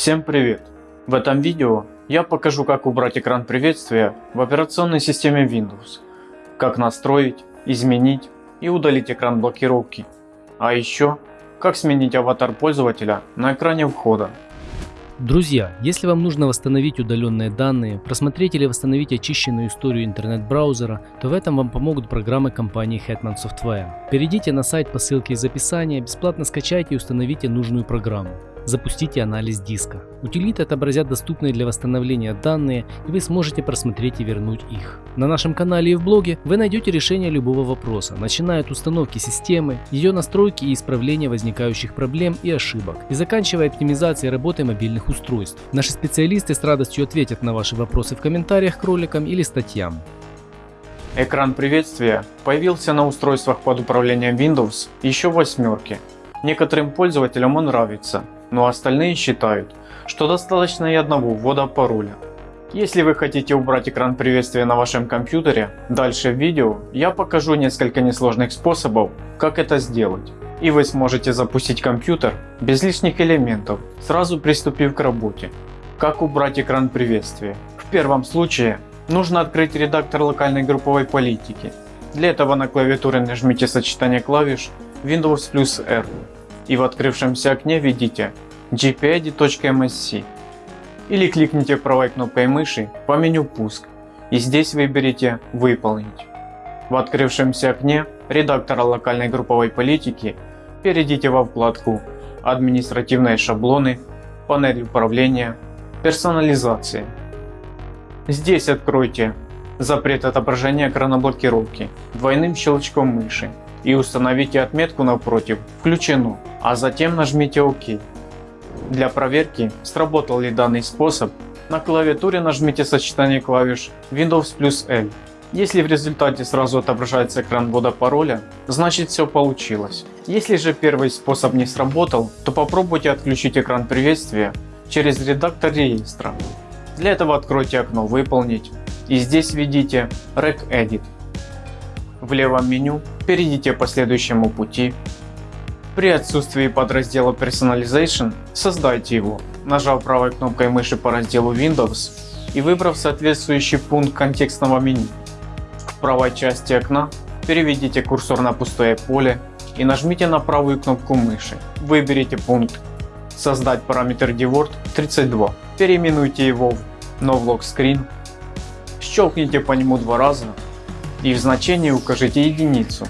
Всем привет! В этом видео я покажу как убрать экран приветствия в операционной системе Windows, как настроить, изменить и удалить экран блокировки, а еще как сменить аватар пользователя на экране входа. Друзья, если вам нужно восстановить удаленные данные, просмотреть или восстановить очищенную историю интернет-браузера, то в этом вам помогут программы компании Hetman Software. Перейдите на сайт по ссылке из описания, бесплатно скачайте и установите нужную программу. Запустите анализ диска. Утилиты отобразят доступные для восстановления данные и вы сможете просмотреть и вернуть их. На нашем канале и в блоге вы найдете решение любого вопроса, начиная от установки системы, ее настройки и исправления возникающих проблем и ошибок, и заканчивая оптимизацией работы мобильных устройств. Наши специалисты с радостью ответят на ваши вопросы в комментариях к роликам или статьям. Экран приветствия появился на устройствах под управлением Windows еще в восьмерке. Некоторым пользователям он нравится, но остальные считают, что достаточно и одного ввода пароля. Если вы хотите убрать экран приветствия на вашем компьютере, дальше в видео я покажу несколько несложных способов, как это сделать. И вы сможете запустить компьютер без лишних элементов, сразу приступив к работе. Как убрать экран приветствия? В первом случае нужно открыть редактор локальной групповой политики. Для этого на клавиатуре нажмите сочетание клавиш Windows плюс R и в открывшемся окне введите gpid.msc или кликните правой кнопкой мыши по меню «Пуск» и здесь выберите «Выполнить». В открывшемся окне редактора локальной групповой политики перейдите во вкладку «Административные шаблоны», «Панель управления», «Персонализация». Здесь откройте запрет отображения экрана блокировки двойным щелчком мыши и установите отметку напротив «Включено», а затем нажмите ОК. Для проверки, сработал ли данный способ, на клавиатуре нажмите сочетание клавиш Windows плюс L. Если в результате сразу отображается экран ввода пароля, значит все получилось. Если же первый способ не сработал, то попробуйте отключить экран приветствия через редактор реестра. Для этого откройте окно «Выполнить» и здесь введите regedit. В левом меню перейдите по следующему пути. При отсутствии подраздела Personalization создайте его, нажав правой кнопкой мыши по разделу Windows и выбрав соответствующий пункт контекстного меню. В правой части окна переведите курсор на пустое поле и нажмите на правую кнопку мыши. Выберите пункт «Создать параметр DWORD 32». Переименуйте его в NoVlog Щелкните по нему два раза и в значении укажите единицу,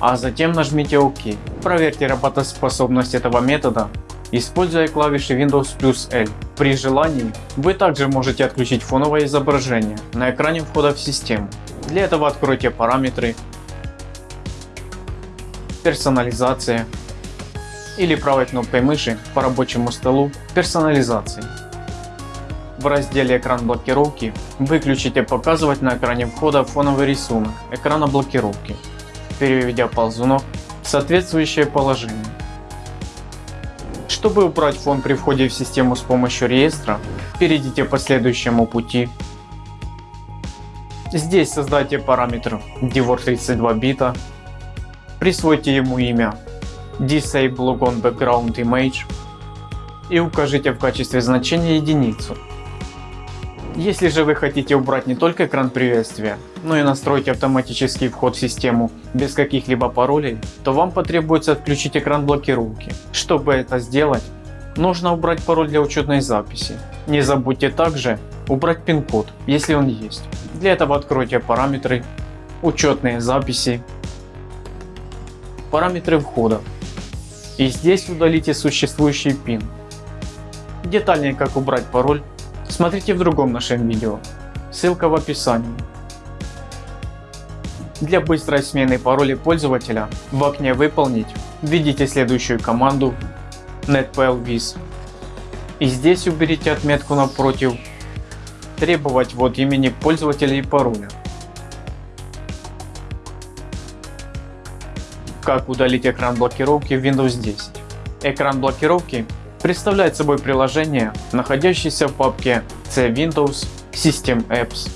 а затем нажмите ОК. Проверьте работоспособность этого метода, используя клавиши Windows плюс L. При желании вы также можете отключить фоновое изображение на экране входа в систему. Для этого откройте параметры, персонализация или правой кнопкой мыши по рабочему столу персонализации. В разделе экран блокировки выключите показывать на экране входа фоновый рисунок экрана блокировки, переведя ползунок в соответствующее положение. Чтобы убрать фон при входе в систему с помощью реестра, перейдите по следующему пути. Здесь создайте параметр DWOR32 бита, присвойте ему имя Disable Logon Background Image и укажите в качестве значения единицу. Если же вы хотите убрать не только экран приветствия, но и настроить автоматический вход в систему без каких-либо паролей, то вам потребуется отключить экран блокировки. Чтобы это сделать, нужно убрать пароль для учетной записи. Не забудьте также убрать пин-код, если он есть. Для этого откройте параметры, учетные записи, параметры входа и здесь удалите существующий пин. Детальнее как убрать пароль Смотрите в другом нашем видео, ссылка в описании. Для быстрой смены пароля пользователя в окне «Выполнить» введите следующую команду netplviz и здесь уберите отметку напротив «Требовать ввод имени пользователя и пароля». Как удалить экран блокировки в Windows 10? Экран блокировки представляет собой приложение, находящееся в папке C Windows System Apps.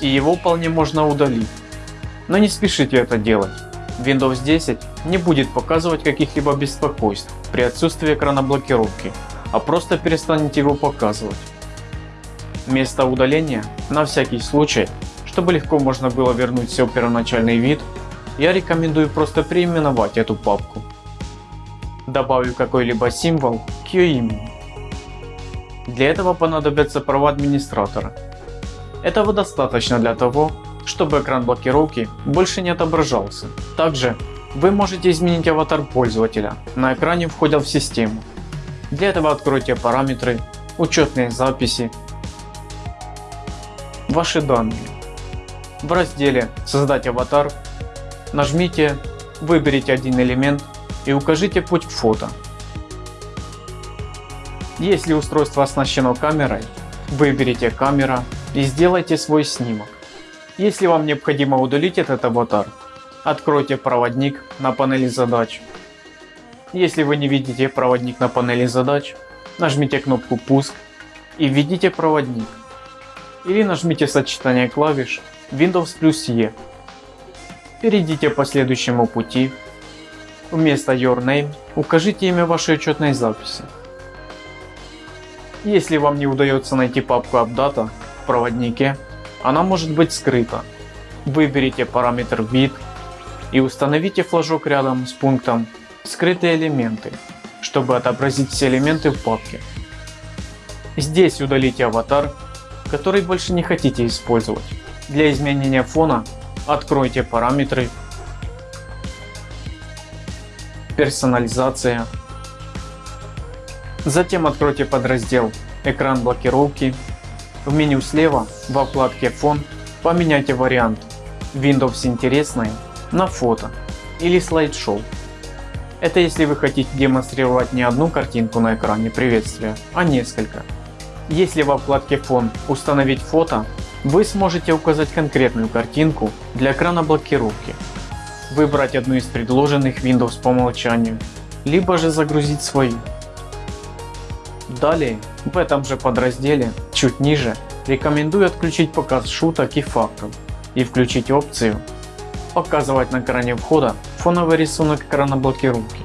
И его вполне можно удалить. Но не спешите это делать. Windows 10 не будет показывать каких-либо беспокойств при отсутствии экрана блокировки, а просто перестанет его показывать. Место удаления, на всякий случай, чтобы легко можно было вернуть все в первоначальный вид, я рекомендую просто переименовать эту папку. Добавлю какой-либо символ к ее имени. Для этого понадобятся права администратора. Этого достаточно для того, чтобы экран блокировки больше не отображался. Также вы можете изменить аватар пользователя на экране входя в систему. Для этого откройте параметры, учетные записи, ваши данные. В разделе создать аватар нажмите, выберите один элемент и укажите путь к фото. Если устройство оснащено камерой, выберите камера и сделайте свой снимок. Если вам необходимо удалить этот аватар, откройте проводник на панели задач. Если вы не видите проводник на панели задач, нажмите кнопку пуск и введите проводник. Или нажмите сочетание клавиш Windows плюс E. Перейдите по следующему пути. Вместо Your Name укажите имя вашей учетной записи. Если вам не удается найти папку AppData в проводнике, она может быть скрыта. Выберите параметр вид и установите флажок рядом с пунктом скрытые элементы, чтобы отобразить все элементы в папке. Здесь удалите аватар, который больше не хотите использовать. Для изменения фона откройте параметры, персонализация, затем откройте подраздел экран блокировки в меню слева во вкладке фон поменяйте вариант Windows интересное на фото или слайд-шоу. Это если вы хотите демонстрировать не одну картинку на экране приветствия, а несколько. Если во вкладке фон установить фото, вы сможете указать конкретную картинку для экрана блокировки, выбрать одну из предложенных Windows по умолчанию, либо же загрузить свою. Далее в этом же подразделе чуть ниже рекомендую отключить показ шуток и фактов и включить опцию показывать на экране входа фоновый рисунок экрана блокировки.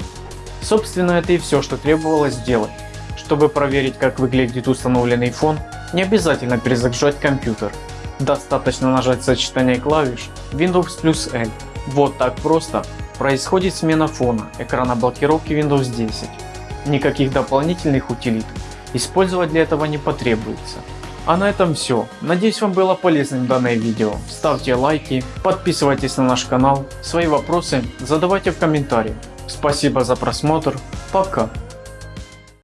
Собственно это и все что требовалось сделать. Чтобы проверить как выглядит установленный фон не обязательно перезагружать компьютер. Достаточно нажать сочетание клавиш Windows плюс L. Вот так просто происходит смена фона экрана блокировки Windows 10. Никаких дополнительных утилит использовать для этого не потребуется. А на этом все. Надеюсь вам было полезным данное видео. Ставьте лайки, подписывайтесь на наш канал, свои вопросы задавайте в комментариях. Спасибо за просмотр, пока.